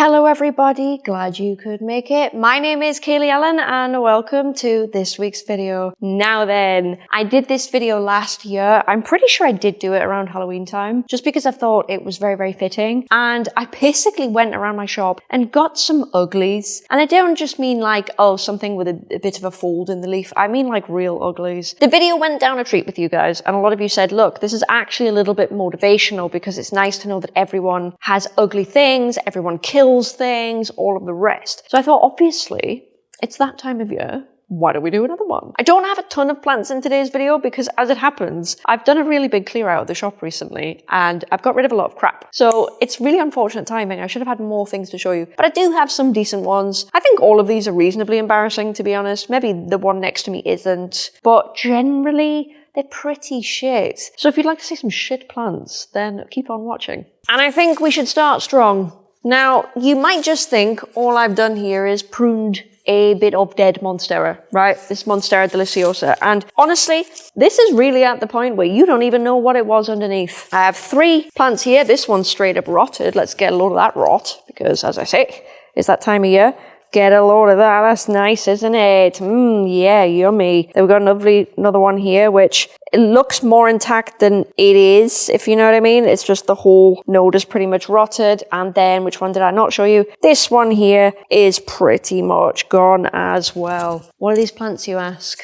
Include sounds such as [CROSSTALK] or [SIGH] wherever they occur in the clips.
Hello everybody, glad you could make it. My name is Kaylee Ellen and welcome to this week's video. Now then, I did this video last year. I'm pretty sure I did do it around Halloween time, just because I thought it was very, very fitting. And I basically went around my shop and got some uglies. And I don't just mean like, oh, something with a, a bit of a fold in the leaf. I mean like real uglies. The video went down a treat with you guys and a lot of you said, look, this is actually a little bit motivational because it's nice to know that everyone has ugly things, everyone kills kills things, all of the rest. So I thought, obviously, it's that time of year. Why don't we do another one? I don't have a ton of plants in today's video because as it happens, I've done a really big clear out of the shop recently and I've got rid of a lot of crap. So it's really unfortunate timing. I should have had more things to show you, but I do have some decent ones. I think all of these are reasonably embarrassing, to be honest. Maybe the one next to me isn't, but generally, they're pretty shit. So if you'd like to see some shit plants, then keep on watching. And I think we should start strong. Now, you might just think all I've done here is pruned a bit of dead Monstera, right? This Monstera deliciosa. And honestly, this is really at the point where you don't even know what it was underneath. I have three plants here. This one's straight up rotted. Let's get a load of that rot because as I say, it's that time of year. Get a load of that. That's nice, isn't it? Mmm, yeah, yummy. Then we've got another, another one here, which it looks more intact than it is, if you know what I mean. It's just the whole node is pretty much rotted. And then, which one did I not show you? This one here is pretty much gone as well. What are these plants, you ask?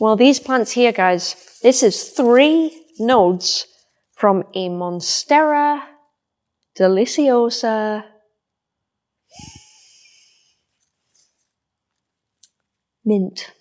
Well, these plants here, guys, this is three nodes from a Monstera deliciosa mint.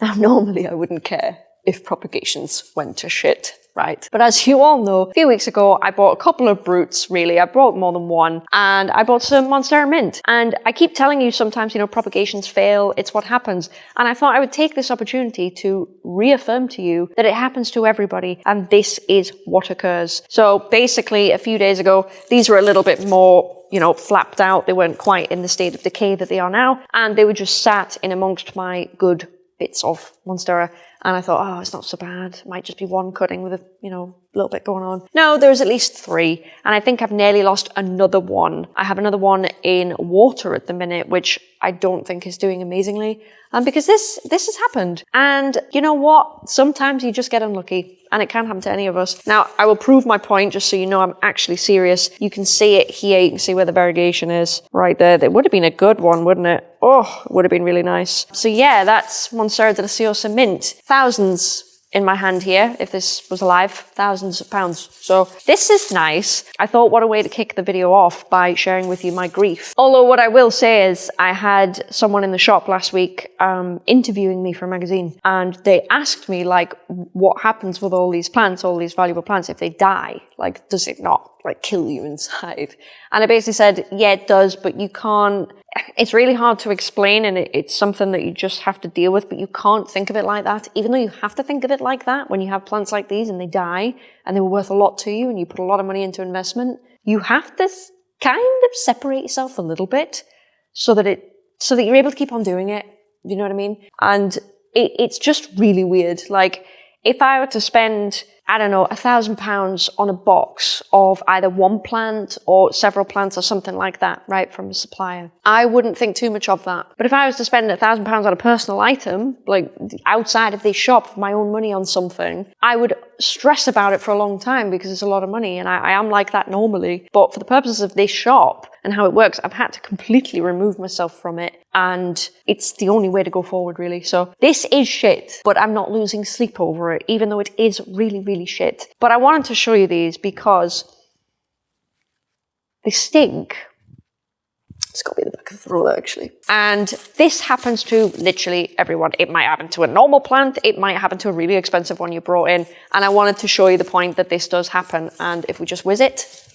Now, normally I wouldn't care if propagations went to shit, right? But as you all know, a few weeks ago, I bought a couple of brutes, really. I bought more than one, and I bought some Monstera Mint. And I keep telling you sometimes, you know, propagations fail, it's what happens. And I thought I would take this opportunity to reaffirm to you that it happens to everybody, and this is what occurs. So basically, a few days ago, these were a little bit more you know, flapped out. They weren't quite in the state of decay that they are now. And they were just sat in amongst my good bits of Monstera. And I thought, oh, it's not so bad. It might just be one cutting with a, you know, little bit going on. No, there's at least three. And I think I've nearly lost another one. I have another one in water at the minute, which I don't think is doing amazingly. Um, because this, this has happened. And you know what? Sometimes you just get unlucky and it can happen to any of us. Now, I will prove my point just so you know I'm actually serious. You can see it here. You can see where the variegation is right there. It would have been a good one, wouldn't it? Oh, it would have been really nice. So yeah, that's Monstera deliciosa mint. Thousands in my hand here, if this was alive, thousands of pounds. So this is nice. I thought what a way to kick the video off by sharing with you my grief. Although what I will say is I had someone in the shop last week um, interviewing me for a magazine and they asked me like what happens with all these plants, all these valuable plants if they die? Like does it not like kill you inside? And I basically said, yeah, it does, but you can't it's really hard to explain and it, it's something that you just have to deal with, but you can't think of it like that. Even though you have to think of it like that when you have plants like these and they die and they were worth a lot to you and you put a lot of money into investment, you have to kind of separate yourself a little bit so that it, so that you're able to keep on doing it. You know what I mean? And it, it's just really weird. Like if I were to spend I don't know, a thousand pounds on a box of either one plant or several plants or something like that, right, from a supplier. I wouldn't think too much of that. But if I was to spend a thousand pounds on a personal item, like outside of this shop, my own money on something, I would stress about it for a long time because it's a lot of money and I, I am like that normally. But for the purposes of this shop, and how it works, I've had to completely remove myself from it. And it's the only way to go forward, really. So this is shit, but I'm not losing sleep over it, even though it is really, really shit. But I wanted to show you these because they stink. It's got to be the back of the roller, actually. And this happens to literally everyone. It might happen to a normal plant. It might happen to a really expensive one you brought in. And I wanted to show you the point that this does happen. And if we just whiz it,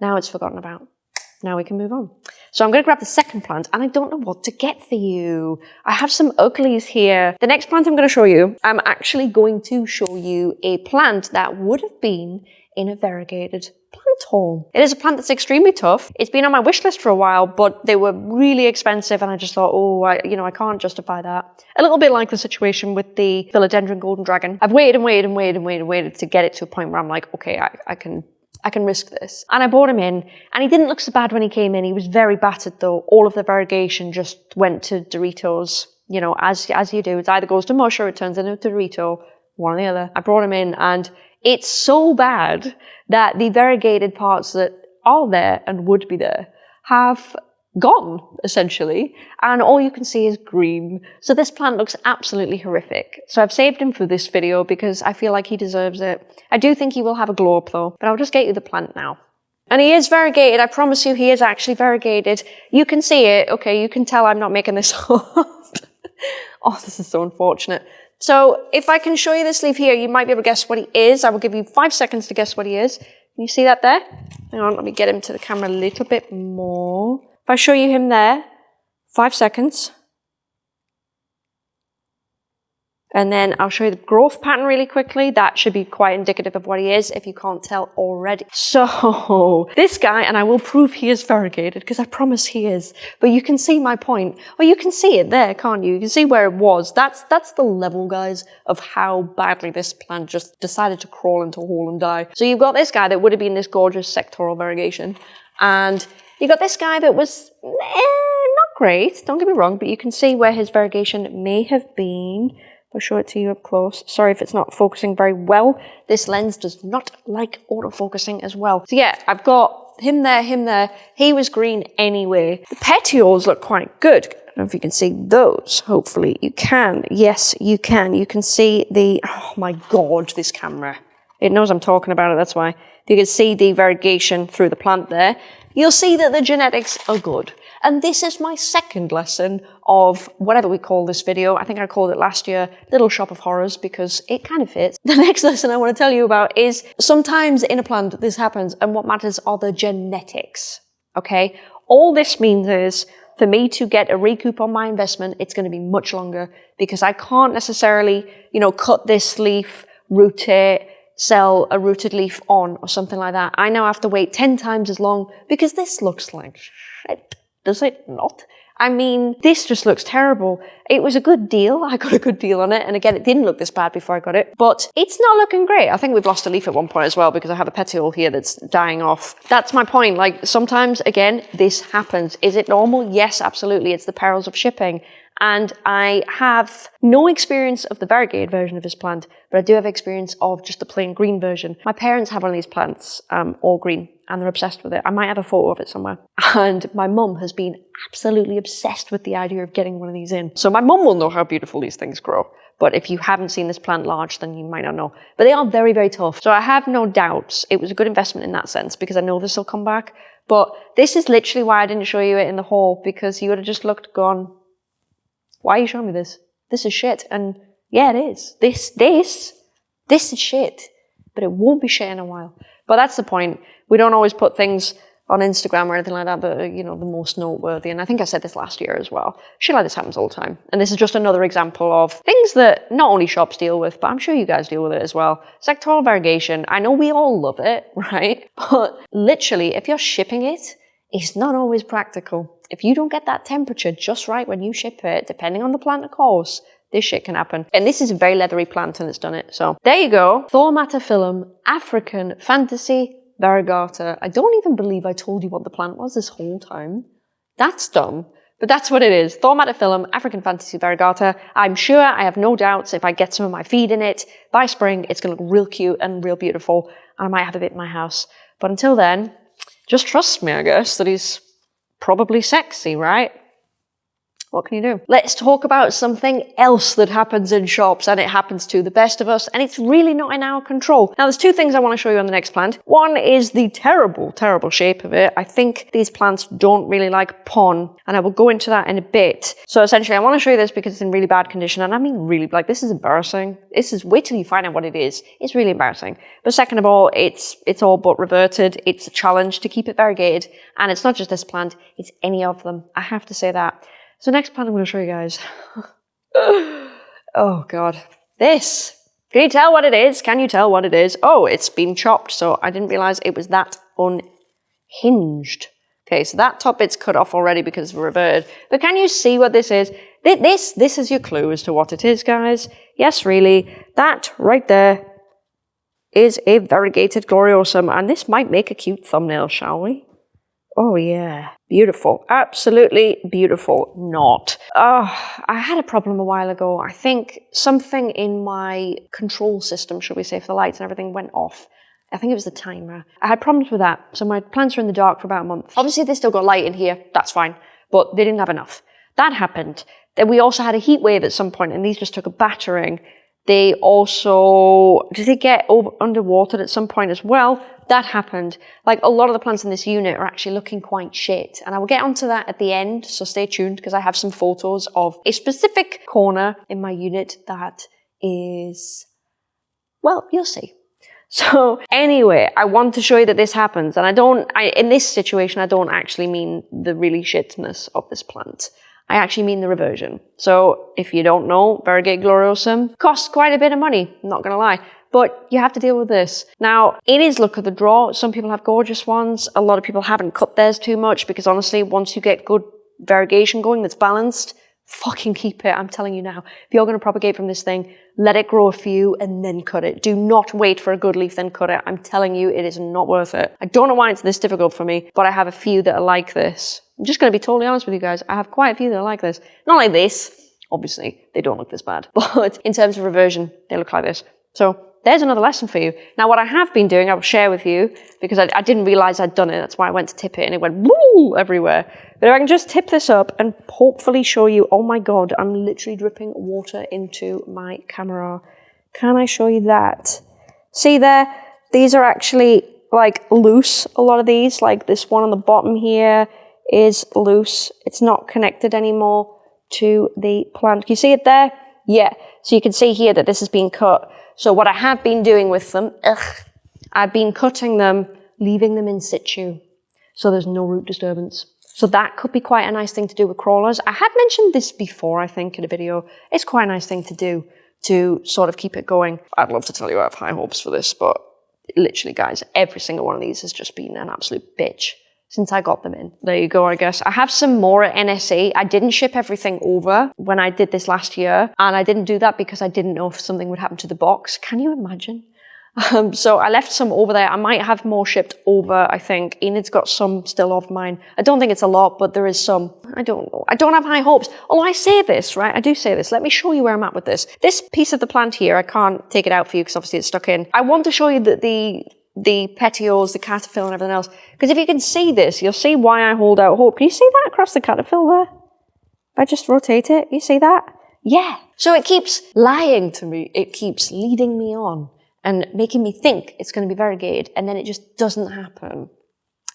now it's forgotten about. Now we can move on. So I'm going to grab the second plant and I don't know what to get for you. I have some uglies here. The next plant I'm going to show you, I'm actually going to show you a plant that would have been in a variegated plant haul. It is a plant that's extremely tough. It's been on my wish list for a while, but they were really expensive and I just thought, oh, I, you know, I can't justify that. A little bit like the situation with the Philodendron Golden Dragon. I've waited and waited and waited and waited and waited to get it to a point where I'm like, okay, I, I can I can risk this. And I brought him in, and he didn't look so bad when he came in. He was very battered though. All of the variegation just went to Doritos. You know, as as you do, it either goes to mush or it turns into a Dorito, one or the other. I brought him in, and it's so bad that the variegated parts that are there and would be there have gone, essentially, and all you can see is green. So this plant looks absolutely horrific. So I've saved him for this video because I feel like he deserves it. I do think he will have a glow up though, but I'll just get you the plant now. And he is variegated, I promise you he is actually variegated. You can see it, okay, you can tell I'm not making this [LAUGHS] up. oh, this is so unfortunate. So if I can show you this leaf here, you might be able to guess what he is. I will give you five seconds to guess what he is. Can you see that there? Hang on, let me get him to the camera a little bit more. If I show you him there, five seconds. And then I'll show you the growth pattern really quickly. That should be quite indicative of what he is if you can't tell already. [LAUGHS] So this guy, and I will prove he is variegated because I promise he is, but you can see my point. Well, you can see it there, can't you? You can see where it was. That's, that's the level, guys, of how badly this plant just decided to crawl into a hole and die. So you've got this guy that would have been this gorgeous sectoral variegation and you got this guy that was eh, not great, don't get me wrong, but you can see where his variegation may have been. I'll show it to you up close. Sorry if it's not focusing very well. This lens does not like autofocusing as well. So yeah, I've got him there, him there. He was green anyway. The petioles look quite good. I don't know if you can see those. Hopefully you can. Yes, you can. You can see the, oh my God, this camera. It knows I'm talking about it, that's why. You can see the variegation through the plant there you'll see that the genetics are good. And this is my second lesson of whatever we call this video. I think I called it last year, Little Shop of Horrors, because it kind of fits. [LAUGHS] The next lesson I want to tell you about is sometimes in a plant this happens and what matters are the genetics. Okay? All this means is for me to get a recoup on my investment, it's going to be much longer because I can't necessarily, you know, cut this leaf, rotate, sell a rooted leaf on or something like that. I now have to wait 10 times as long because this looks like shit. Does it not? I mean, this just looks terrible. It was a good deal. [LAUGHS] I got a good deal on it. And again, it didn't look this bad before I got it, but it's not looking great. I think we've lost a leaf at one point as well because I have a petiole here that's dying off. That's my point. Like sometimes, again, this happens. Is it normal? Yes, absolutely. It's the perils of shipping and I have no experience of the variegated version of this plant, but I do have experience of just the plain green version. My parents have one of these plants, um, all green, and they're obsessed with it. I might have a photo of it somewhere. [LAUGHS] And my mum has been absolutely obsessed with the idea of getting one of these in. So my mum will know how beautiful these things grow. But if you haven't seen this plant large, then you might not know. But they are very, very tough. So I have no doubts it was a good investment in that sense because I know this will come back. But this is literally why I didn't show you it in the haul because you would have just looked, gone, why are you showing me this? This is shit. And yeah, it is. This, this, this is shit. But it won't be shit in a while. But that's the point. We don't always put things on Instagram or anything like that are, you know, the most noteworthy. And I think I said this last year as well. Shit like this happens all the time. And this is just another example of things that not only shops deal with, but I'm sure you guys deal with it as well. Sectoral variegation. I know we all love it, [LAUGHS] right? But literally, if you're shipping it, it's not always practical. If you don't get that temperature just right when you ship it, depending on the plant of course, this shit can happen. And this is a very leathery plant and it's done it. So there you go. Thaumatophyllum African Fantasy Variegata. I don't even believe I told you what the plant was this whole time. That's dumb. But that's what it is. Thaumatophyllum African Fantasy Variegata. I'm sure, I have no doubts, if I get some of my feed in it, by spring, it's going to look real cute and real beautiful. And I might have a bit in my house. But until then, just trust me, I guess, that he's probably sexy, right? What can you do? Let's talk about something else that happens in shops and it happens to the best of us and it's really not in our control. Now there's two things I want to show you on the next plant. One is the terrible, terrible shape of it. I think these plants don't really like pon and I will go into that in a bit. So essentially I want to show you this because it's in really bad condition and I mean really, like this is embarrassing. This is, wait till you find out what it is. It's really embarrassing. But second of all, it's, it's all but reverted. It's a challenge to keep it variegated and it's not just this plant, it's any of them. I have to say that. So next plant I'm going to show you guys. [SIGHS] oh god. This. Can you tell what it is? Can you tell what it is? Oh, it's been chopped, so I didn't realize it was that unhinged. Okay, so that top bit's cut off already because of it's reverted. But can you see what this is? This, this is your clue as to what it is, guys. Yes, really. That right there is a variegated gloriosum, and this might make a cute thumbnail, shall we? Oh yeah, beautiful. Absolutely beautiful. Not. Oh, I had a problem a while ago. I think something in my control system, should we say, for the lights and everything went off. I think it was the timer. I had problems with that, so my plants were in the dark for about a month. Obviously, they still got light in here, that's fine, but they didn't have enough. That happened. Then we also had a heat wave at some point, and these just took a battering. They also, did they get over underwater at some point as well? That happened. Like a lot of the plants in this unit are actually looking quite shit. And I will get onto that at the end, so stay tuned because I have some photos of a specific corner in my unit that is, well, you'll see. So anyway, I want to show you that this happens. And I don't, I, in this situation, I don't actually mean the really shitness of this plant. I actually mean the reversion. So if you don't know, Variegate gloriosum costs quite a bit of money, I'm not gonna lie. But you have to deal with this. Now, it is look of the draw. Some people have gorgeous ones. A lot of people haven't cut theirs too much because honestly, once you get good variegation going that's balanced, fucking keep it. I'm telling you now. If you're going to propagate from this thing, let it grow a few and then cut it. Do not wait for a good leaf, then cut it. I'm telling you, it is not worth it. I don't know why it's this difficult for me, but I have a few that are like this. I'm just going to be totally honest with you guys. I have quite a few that are like this. Not like this. Obviously, they don't look this bad. [LAUGHS] But in terms of reversion, they look like this. So there's another lesson for you. Now, what I have been doing, I will share with you, because I, I, didn't realize I'd done it. That's why I went to tip it and it went woo everywhere. But if I can just tip this up and hopefully show you, oh my God, I'm literally dripping water into my camera. Can I show you that? See there? These are actually like loose, a lot of these, like this one on the bottom here is loose. It's not connected anymore to the plant. Can you see it there? Yeah. So you can see here that this has been cut. So what I have been doing with them, ugh, I've been cutting them, leaving them in situ. So there's no root disturbance. So that could be quite a nice thing to do with crawlers. I had mentioned this before, I think, in a video. It's quite a nice thing to do to sort of keep it going. I'd love to tell you I have high hopes for this, but literally, guys, every single one of these has just been an absolute bitch since I got them in. There you go, I guess. I have some more at NSA. I didn't ship everything over when I did this last year, and I didn't do that because I didn't know if something would happen to the box. Can you imagine? [LAUGHS] Um, so I left some over there. I might have more shipped over, I think. Enid's got some still of mine. I don't think it's a lot, but there is some. I don't know. I don't have high hopes. Although I say this, right? I do say this. Let me show you where I'm at with this. This piece of the plant here, I can't take it out for you because obviously it's stuck in. I want to show you that the the petioles, the cataphyll and everything else. Because if you can see this, you'll see why I hold out hope. Can you see that across the cataphyll there? If I just rotate it, you see that? Yeah. So it keeps lying to me. It keeps leading me on and making me think it's going to be variegated, and then it just doesn't happen.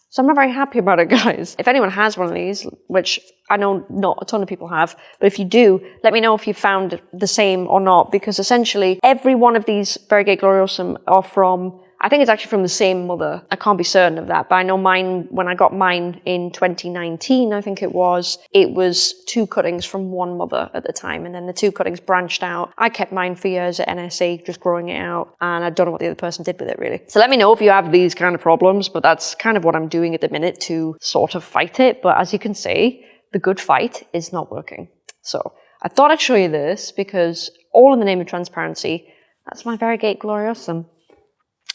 So I'm not very happy about it, [LAUGHS] guys. If anyone has one of these, which I know not a ton of people have, but if you do, let me know if you found the same or not, because essentially every one of these variegated gloriosum are from I think it's actually from the same mother. I can't be certain of that, but I know mine, when I got mine in 2019, I think it was, it was two cuttings from one mother at the time, and then the two cuttings branched out. I kept mine for years at NSA, just growing it out, and I don't know what the other person did with it really. So let me know if you have these kind of problems, but that's kind of what I'm doing at the minute to sort of fight it. But as you can see, the good fight is not working. So I thought I'd show you this because all in the name of transparency, that's my Variegate Gloriosum.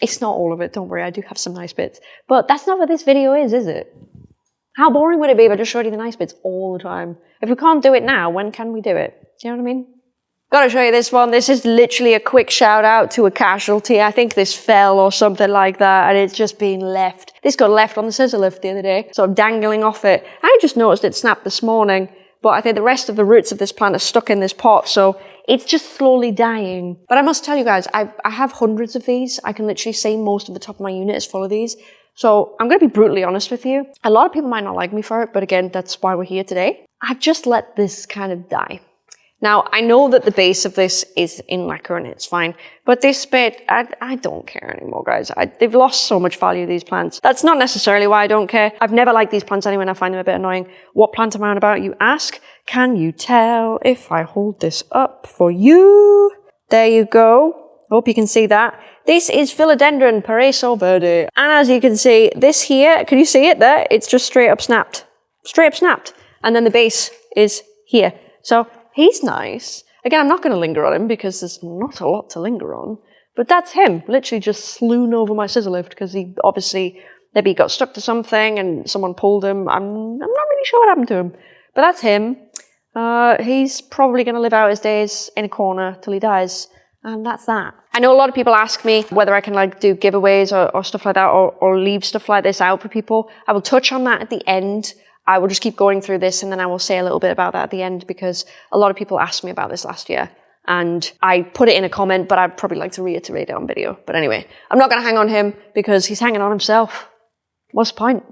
It's not all of it, don't worry, I do have some nice bits. But that's not what this video is, is it? How boring would it be if I just showed you the nice bits all the time? If we can't do it now, when can we do it? Do you know what I mean? Gotta show you this one. This is literally a quick shout out to a casualty. I think this fell or something like that and it's just been left. This got left on the scissor lift the other day, sort of dangling off it. I just noticed it snapped this morning, but I think the rest of the roots of this plant are stuck in this pot, so it's just slowly dying. But I must tell you guys, I, I have hundreds of these. I can literally say most of the top of my unit is full of these. So I'm going to be brutally honest with you. A lot of people might not like me for it, but again, that's why we're here today. I've just let this kind of die. Now, I know that the base of this is in LECA and it's fine, but this bit, I, I don't care anymore, guys. I, they've lost so much value, these plants. That's not necessarily why I don't care. I've never liked these plants anyway and I find them a bit annoying. What plant am I on about, you ask? Can you tell if I hold this up for you? There you go. Hope you can see that. This is Philodendron Paraíso Verde. And as you can see, this here, can you see it there? It's just straight up snapped. Straight up snapped. And then the base is here. So He's nice. Again, I'm not going to linger on him because there's not a lot to linger on. But that's him, literally just slewn over my scissor lift because he obviously maybe he got stuck to something and someone pulled him. I'm, I'm not really sure what happened to him. But that's him. Uh, he's probably going to live out his days in a corner till he dies. And that's that. I know a lot of people ask me whether I can like do giveaways or, or stuff like that or, or leave stuff like this out for people. I will touch on that at the end. I will just keep going through this and then I will say a little bit about that at the end because a lot of people asked me about this last year and I put it in a comment, but I'd probably like to reiterate it on video. But anyway, I'm not going to hang on him because he's hanging on himself. What's the point?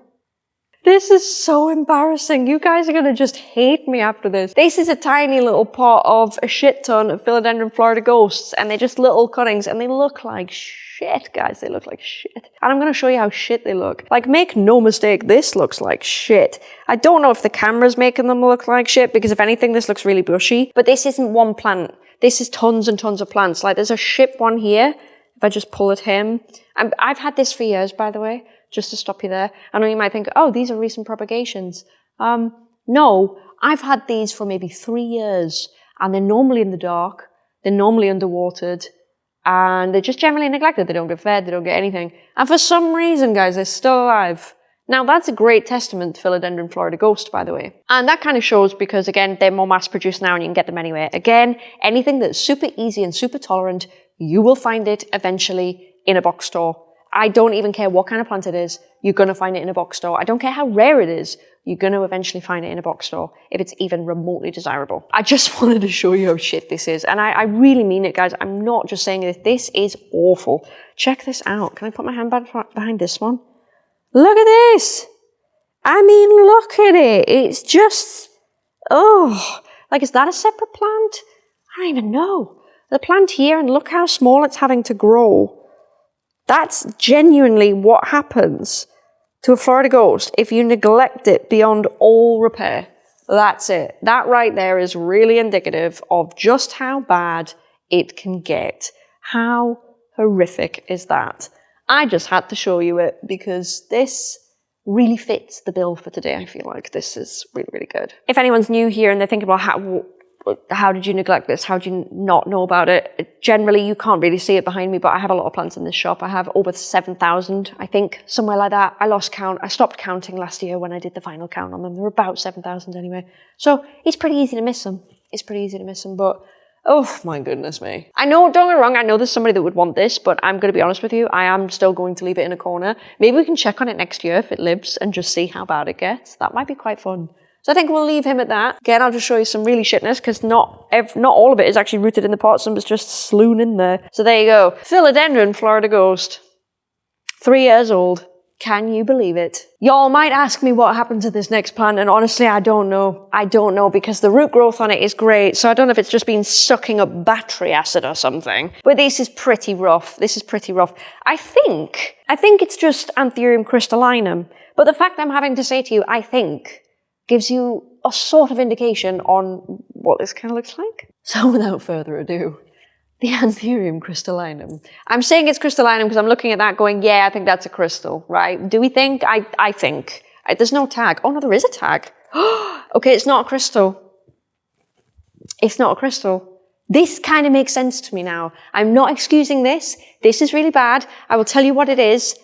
This is so embarrassing. You guys are to just hate me after this. This is a tiny little pot of a shit ton of Philodendron Florida Ghosts, and they're just little cuttings, and they look like shit, guys. They look like shit. And I'm to show you how shit they look. Like, make no mistake, this looks like shit. I don't know if the camera's making them look like shit, because if anything, this looks really bushy. But this isn't one plant. This is tons and tons of plants. Like, there's a ship one here. If I just pull at him. i I've had this for years, by the way just to stop you there. I know you might think, oh, these are recent propagations. Um, no, I've had these for maybe three years and they're normally in the dark, they're normally underwatered, and they're just generally neglected. They don't get fed, they don't get anything. And for some reason, guys, they're still alive. Now, that's a great testament to Philodendron Florida Ghost, by the way. And that kind of shows because, again, they're more mass produced now and you can get them anywhere. Again, anything that's super easy and super tolerant, you will find it eventually in a box store I don't even care what kind of plant it is, you're going to find it in a box store. I don't care how rare it is, you're going to eventually find it in a box store if it's even remotely desirable. I just [LAUGHS] wanted to show you how shit this is. And I, I really mean it, guys. I'm not just saying this. This is awful. Check this out. Can I put my hand behind this one? Look at this. I mean, look at it. It's just, oh, like, is that a separate plant? I don't even know. The plant here, and look how small it's having to grow. That's genuinely what happens to a Florida ghost if you neglect it beyond all repair. That's it. That right there is really indicative of just how bad it can get. How horrific is that? I just had to show you it because this really fits the bill for today. I feel like this is really, really good. If anyone's new here and they're thinking about how, how did you neglect this? How did you not know about it? Generally, you can't really see it behind me, but I have a lot of plants in this shop. I have over 7,000, I think, somewhere like that. I lost count. I stopped counting last year when I did the final count on them. There were about 7,000 anyway. So it's pretty easy to miss them. It's pretty easy to miss them, but oh my goodness me. I know, don't get wrong, I know there's somebody that would want this, but I'm going to be honest with you, I am still going to leave it in a corner. Maybe we can check on it next year if it lives and just see how bad it gets. That might be quite fun. So I think we'll leave him at that. Again, I'll just show you some really shitness because not not all of it is actually rooted in the pot. Some is just slewn in there. So there you go. Philodendron Florida Ghost. Three years old. Can you believe it? Y'all might ask me what happened to this next plant, and honestly, I don't know. I don't know because the root growth on it is great, so I don't know if it's just been sucking up battery acid or something. But this is pretty rough. This is pretty rough. I think, I think it's just Anthurium crystallinum. But the fact I'm having to say to you, I think, gives you a sort of indication on what this kind of looks like. So without further ado, the Anthurium crystallinum. I'm saying it's crystallinum because I'm looking at that going, yeah, I think that's a crystal, right? Do we think? I, I think. I, there's no tag. Oh no, there is a tag. [GASPS] okay, it's not a crystal. It's not a crystal. This kind of makes sense to me now. I'm not excusing this. This is really bad. I will tell you what it is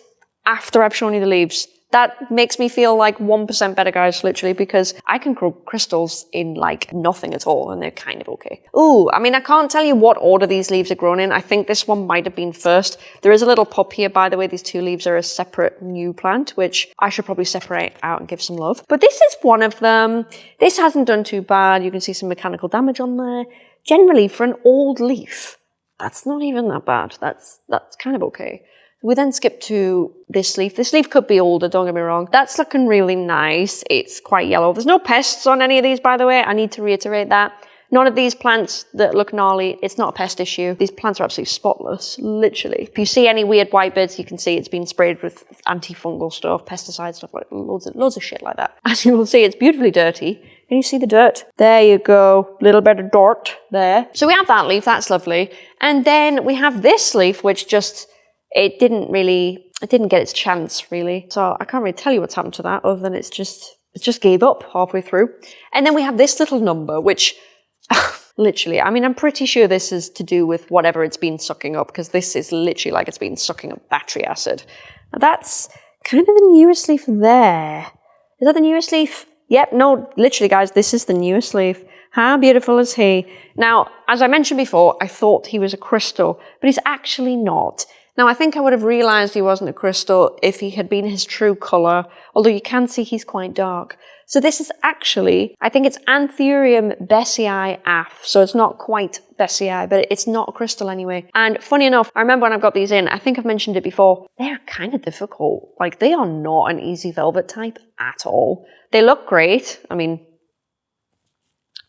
after I've shown you the leaves that makes me feel like 1% better, guys, literally, because I can grow crystals in like nothing at all, and they're kind of okay. Ooh, I mean, I can't tell you what order these leaves are grown in. I think this one might have been first. There is a little pop here, by the way. These two leaves are a separate new plant, which I should probably separate out and give some love. But this is one of them. This hasn't done too bad. You can see some mechanical damage on there. Generally, for an old leaf, that's not even that bad. That's, that's kind of okay. We then skip to this leaf. This leaf could be older, don't get me wrong. That's looking really nice. It's quite yellow. There's no pests on any of these, by the way. I need to reiterate that. None of these plants that look gnarly, it's not a pest issue. These plants are absolutely spotless, literally. If you see any weird white bits, you can see it's been sprayed with antifungal stuff, pesticide stuff, like loads of, loads of shit like that. [LAUGHS] As you will see, it's beautifully dirty. Can you see the dirt? There you go. Little bit of dirt there. So we have that leaf, that's lovely. And then we have this leaf, which just it didn't really, it didn't get its chance really. So I can't really tell you what's happened to that other than it's just, it just gave up halfway through. And then we have this little number, which [LAUGHS] Literally. I mean, I'm pretty sure this is to do with whatever it's been sucking up because this is literally like it's been sucking up battery acid. Now that's kind of the newest leaf there. Is that the newest leaf? Yep, no, literally guys, this is the newest leaf. How beautiful is he? Now, as I mentioned before, I thought he was a crystal, but he's actually not. Now, I think I would have realized he wasn't a crystal if he had been his true color, although you can see he's quite dark. So this is actually, I think it's Anthurium besseyi af. So it's not quite besseyi, but it's not a crystal anyway. And funny enough, I remember when I got these in, I think I've mentioned it before, they're kind of difficult. Like they are not an easy velvet type at all. They look great. I mean,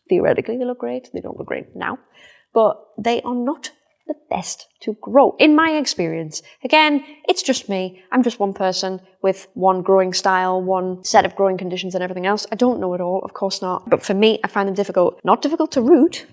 theoretically they look great. They don't look great now, but they are not the best to grow, in my experience. Again, it's just me. I'm just one person with one growing style, one set of growing conditions and everything else. I don't know it all, of course not. But for me, I find them difficult. Not difficult to root.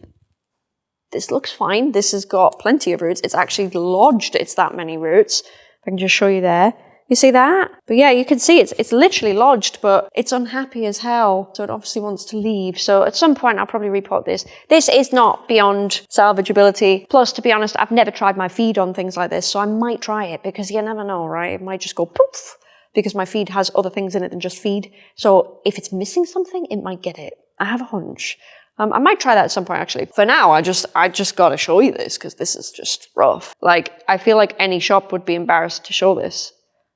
This looks fine. This has got plenty of roots. It's actually lodged, it's that many roots. I can just show you there. You see that? But yeah, you can see it's, it's literally lodged, but it's unhappy as hell. So it obviously wants to leave. So at some point, I'll probably repot this. This is not beyond salvageability. Plus, to be honest, I've never tried my feed on things like this. So I might try it because you never know, right? It might just go poof because my feed has other things in it than just feed. So if it's missing something, it might get it. I have a hunch. Um, I might try that at some point actually. For now, I just I just gotta show you this because this is just rough. Like I feel like any shop would be embarrassed to show this.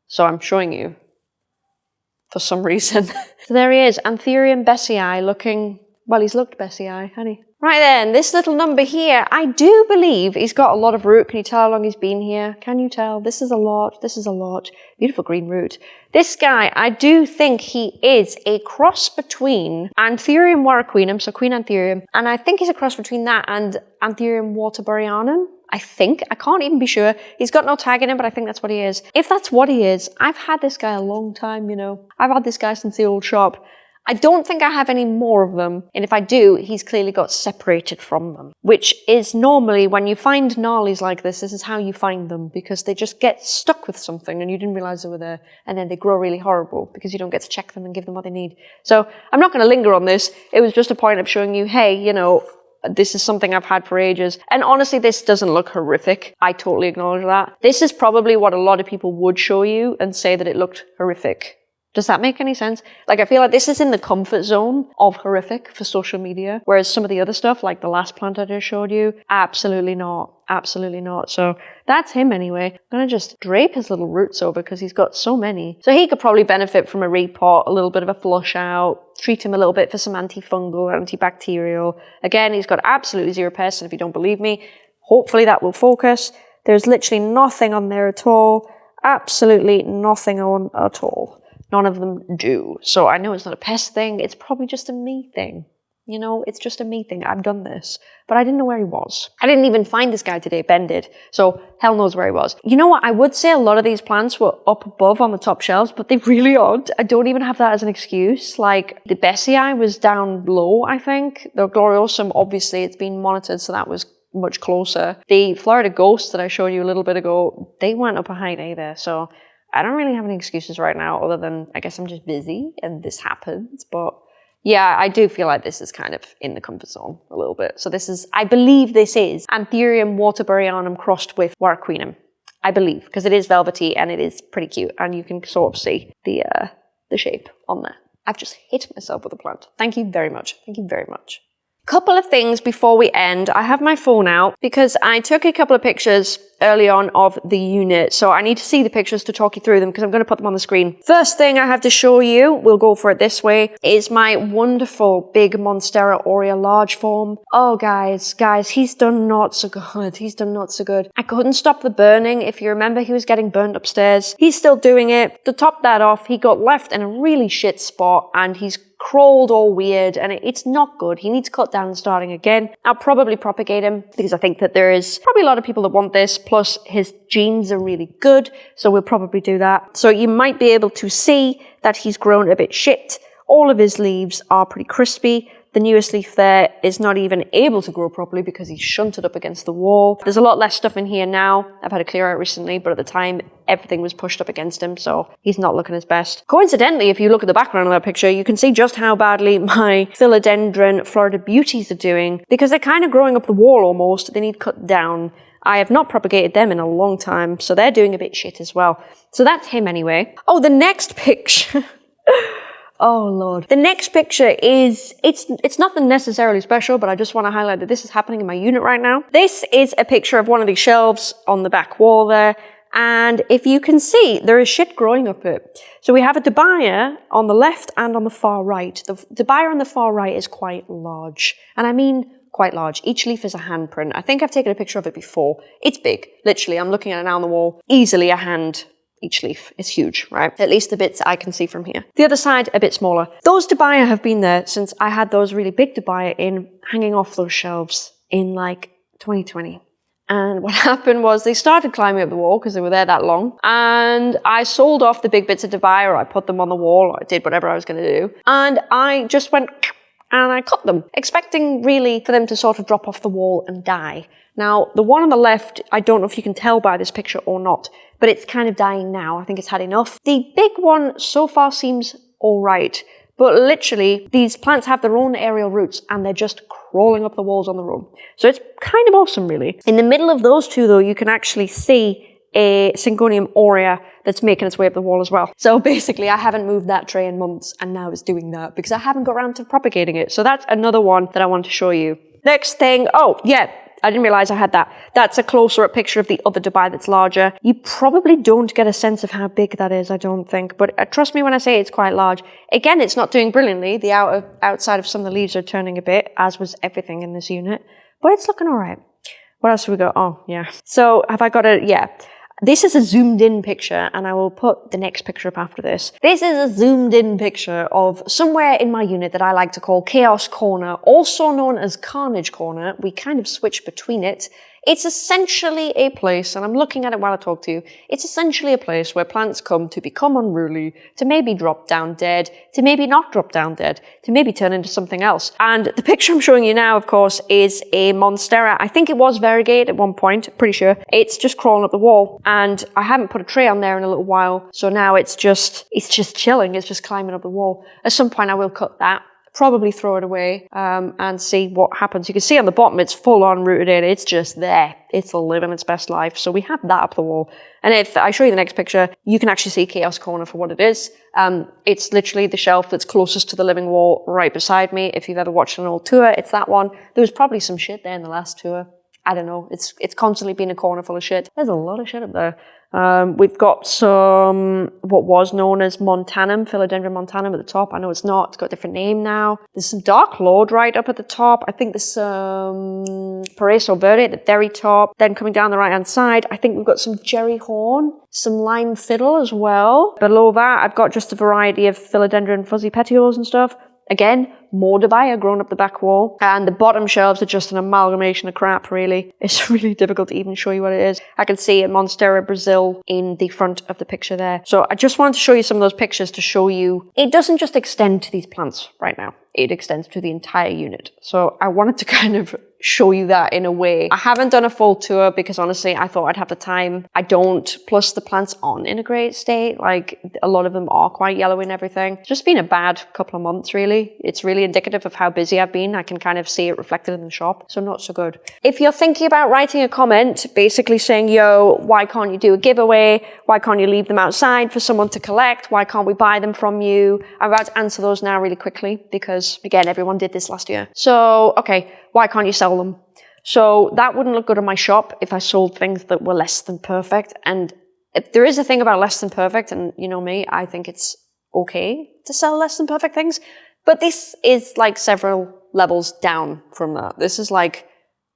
So I'm showing you for some reason. [LAUGHS] so there he is, Anthurium besseyi looking, well, he's looked besseyi, honey. Right then, this little number here, I do believe he's got a lot of root. Can you tell how long he's been here? Can you tell? This is a lot, this is a lot. Beautiful green root. This guy, I do think he is a cross between Anthurium warocqueanum, so Queen Anthurium, and I think he's a cross between that and Anthurium waterburyanum. I think. I can't even be sure. He's got no tag in him, but I think that's what he is. If that's what he is, I've had this guy a long time, you know. I've had this guy since the old shop. I don't think I have any more of them, and if I do, he's clearly got separated from them. Which is normally, when you find gnarlies like this, this is how you find them, because they just get stuck with something and you didn't realize they were there, and then they grow really horrible, because you don't get to check them and give them what they need. So, I'm not going to linger on this. It was just a point of showing you, hey, you know, this is something I've had for ages. And honestly, this doesn't look horrific. I totally acknowledge that. This is probably what a lot of people would show you and say that it looked horrific. Does that make any sense? Like, I feel like this is in the comfort zone of horrific for social media, whereas some of the other stuff, like the last plant I just showed you, absolutely not. Absolutely not. So that's him anyway. I'm going to just drape his little roots over because he's got so many. So he could probably benefit from a repot, a little bit of a flush out, treat him a little bit for some antifungal, antibacterial. Again, he's got absolutely zero pests, and if you don't believe me, hopefully that will focus. There's literally nothing on there at all. Absolutely nothing on at all. None of them do. So I know it's not a pest thing, it's probably just a me thing. You know, it's just a me thing. I've done this. But I didn't know where he was. I didn't even find this guy today, Ben did. So hell knows where he was. You know what? I would say a lot of these plants were up above on the top shelves, but they really aren't. I don't even have that as an excuse. Like the Besseyi was down low, I think. The Gloriosum, obviously, it's been monitored, so that was much closer. The Florida Ghost that I showed you a little bit ago, they weren't up a height either. So I don't really have any excuses right now other than I guess I'm just busy and this happens. But yeah, I do feel like this is kind of in the comfort zone a little bit. So this is, I believe this is Anthurium waterburyanum crossed with Warocqueanum. I believe, because it is velvety and it is pretty cute and you can sort of see the, uh, the shape on there. I've just hit myself with a plant. Thank you very much. Thank you very much. Couple of things before we end. I have my phone out because I took a couple of pictures early on of the unit. So I need to see the pictures to talk you through them because I'm going to put them on the screen. First thing I have to show you, we'll go for it this way, is my wonderful big Monstera aurea large form. Oh guys, guys, he's done not so good. He's done not so good. I couldn't stop the burning. If you remember, he was getting burned upstairs. He's still doing it. To top that off, he got left in a really shit spot and he's crawled all weird and it's not good. He needs to cut down and starting again. I'll probably propagate him because I think that there is probably a lot of people that want this. Plus his genes are really good. So we'll probably do that. So you might be able to see that he's grown a bit shit. All of his leaves are pretty crispy. The newest leaf there is not even able to grow properly because he's shunted up against the wall. There's a lot less stuff in here now. I've had a clear out recently, but at the time, everything was pushed up against him, so he's not looking his best. Coincidentally, if you look at the background of that picture, you can see just how badly [LAUGHS] my philodendron Florida Beauties are doing because they're kind of growing up the wall almost. They need cut down. I have not propagated them in a long time, so they're doing a bit shit as well. So that's him anyway. Oh, the next picture. [LAUGHS] Oh lord. The next picture is, it's, it's nothing necessarily special, but I just want to highlight that this is happening in my unit right now. This is a picture of one of these shelves on the back wall there. And if you can see, there is shit growing up it. So we have a dubia on the left and on the far right. The dubia on the far right is quite large. And I mean quite large. Each leaf is a handprint. I think I've taken a picture of it before. It's big. Literally, I'm looking at it now on the wall. Easily a hand each leaf is huge, right? At least the bits I can see from here. The other side, a bit smaller. Those dubia have been there since I had those really big dubia in hanging off those shelves in like 2020. And what [LAUGHS] happened was they started climbing up the wall because they were there that long. And I sold off the big bits of dubia or I put them on the wall or I did whatever I was going to do. And I just went and I cut them, expecting really for them to sort of drop off the wall and die. Now, the one on the left, I don't know if you can tell by this picture or not, but it's kind of dying now. I think it's had enough. The big one so far seems all right, but literally these plants have their own aerial roots and they're just crawling up the walls on their own. So it's kind of awesome, really. In the middle of those two, though, you can actually see a Syngonium aurea that's making its way up the wall as well. So basically, I haven't moved that tray in months, and now it's doing that because I haven't got around to propagating it. So that's another one that I want to show you. Next thing, oh, yeah, I didn't realize I had that. That's a closer up picture of the other dubia that's larger. You probably don't get a sense of how big that is, I don't think. But uh, trust me when I say it's quite large. Again, it's not doing brilliantly. The outer, outside of some of the leaves are turning a bit, as was everything in this unit. But it's looking all right. What else have we got? Oh, yeah. So have I got a, yeah. This is a zoomed in picture and I will put the next picture up after this. This is a zoomed in picture of somewhere in my unit that I like to call Chaos Corner, also known as Carnage Corner. We kind of switch between it it's essentially a place, and I'm looking at it while I talk to you, it's essentially a place where plants come to become unruly, to maybe drop down dead, to maybe not drop down dead, to maybe turn into something else. And the picture I'm showing you now, of course, is a Monstera. I think it was variegate at one point, pretty sure. It's just crawling up the wall, and I haven't put a tray on there in a little while, so now it's just, it's just chilling, it's just climbing up the wall. At some point I will cut that probably throw it away um, and see what happens. You can see on the bottom it's full on rooted in. It's just there. It's living its best life. So we have that up the wall. And if I show you the next picture, you can actually see Chaos Corner for what it is. Um, it's literally the shelf that's closest to the living wall right beside me. If you've ever watched an old tour, it's that one. There was probably some shit there in the last tour. I don't know. It's it's constantly been a corner full of shit. There's a lot of shit up there. Um, we've got some, what was known as montanum, philodendron montanum at the top. I know it's not, it's got a different name now. There's some dark lord right up at the top. I think there's some Paraiso verde at the very top. Then coming down the right hand side, I think we've got some Jerry horn, some lime fiddle as well. Below that, I've got just a variety of philodendron fuzzy petioles and stuff. Again, more dubia grown up the back wall. And the bottom shelves are just an amalgamation of crap, really. It's [LAUGHS] really difficult to even show you what it is. I can see a Monstera Brazil in the front of the picture there. So I just wanted to show you some of those pictures to show you it doesn't just extend to these plants right now. It extends to the entire unit. So I wanted to [LAUGHS] kind of show you that in a way. I haven't done a full tour because honestly, I thought I'd have the time. I don't. Plus the plants aren't in a great state. Like a lot of them are quite yellow and everything. It's just been a bad couple of months really. It's really indicative of how busy I've been. I can kind of see it reflected in the shop. So not so good. If you're thinking about writing a comment, basically saying, yo, why can't you do a giveaway? Why can't you leave them outside for someone to collect? Why can't we buy them from you? I'm about to answer those now really quickly because again, everyone did this last year. So, okay why can't you sell them? So that wouldn't look good in my shop if I sold things that were less than perfect. And if there is a thing about less than perfect, and you know me, I think it's okay to sell less than perfect things. But this is like several levels down from that. This is like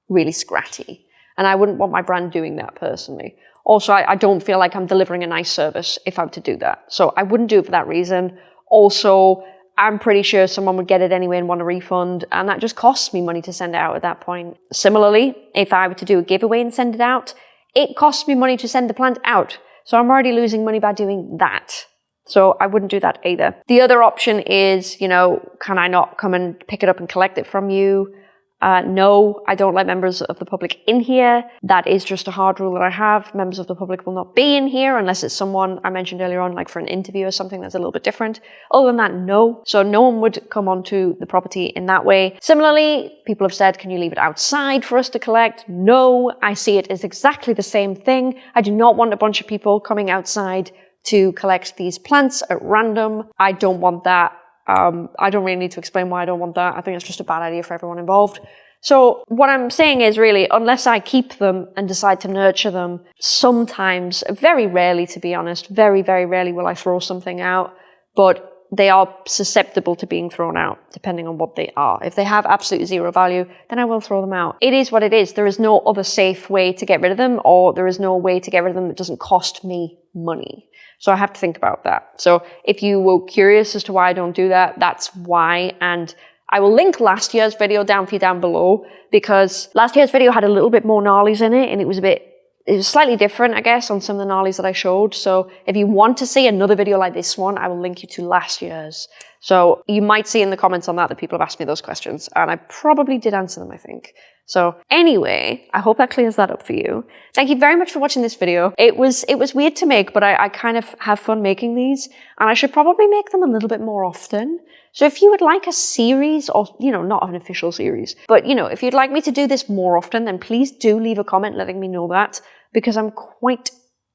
really scratty. And I wouldn't want my brand doing that personally. Also, I, I don't feel like I'm delivering a nice service if I'm to do that. So I wouldn't do it for that reason. Also, I'm pretty sure someone would get it anyway and want a refund, and that just costs me money to send it out at that point. Similarly, if I were to do a giveaway and send it out, it costs me money to send the plant out. So I'm already losing money by doing that. So I wouldn't do that either. The other option is, you know, can I not come and pick it up and collect it from you? Uh, no, I don't let members of the public in here. That is just a hard rule that I have. Members of the public will not be in here unless it's someone I mentioned earlier on, like for an interview or something that's a little bit different. Other than that, no. So no one would come onto the property in that way. Similarly, people have said, can you leave it outside for us to collect? No, I see it as exactly the same thing. I do not want a bunch of people coming outside to collect these plants at random. I don't want that. Um, I don't really need to explain why I don't want that. I think it's just a bad idea for everyone involved. So what I'm saying is really, unless I keep them and decide to nurture them, sometimes, very rarely to be honest, very, very rarely will I throw something out, but they are susceptible to being thrown out, depending on what they are. If they have absolutely zero value, then I will throw them out. It is what it is. There is no other safe way to get rid of them, or there is no way to get rid of them that doesn't cost me money. So I have to think about that. So if you were curious as to why I don't do that, that's why. And I will link last year's video down for you down below because last year's video had a little bit more gnarlies in it and it was a bit it was slightly different, I guess, on some of the gnarlies that I showed. So if you want to see another video like this one, I will link you to last year's. So you might see in the comments on that that people have asked me those questions, and I probably did answer them, I think. So anyway, I hope that clears that up for you. Thank you very much for watching this video. It was it was weird to make, but I, I kind of have fun making these, and I should probably make them a little bit more often. So if you would like a series, or you know, not an official series, but you know, if you'd like me to do this more often, then please do leave a comment letting me know that, because I'm quite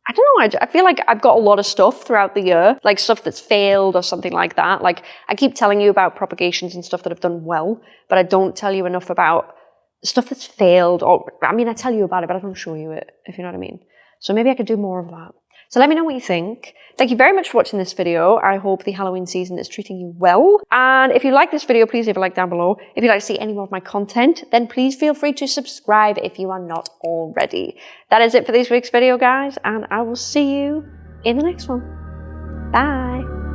I don't know, I, I, feel like I've got a lot of stuff throughout the year, like stuff that's failed or something like that. Like, I keep telling you about propagations and stuff that have done well, but I don't tell you enough about stuff that's failed, or I mean, I tell you about it, but I don't show you it, if you know what I mean. So maybe I could do more of that. So let me know what you think. Thank you very much for watching this video. I hope the Halloween season is treating you well. And if you like this video, please leave a like down below. If you'd like to see any more of my content, then please feel free to subscribe if you are not already. That is it for this week's video, guys, and I will see you in the next one. Bye.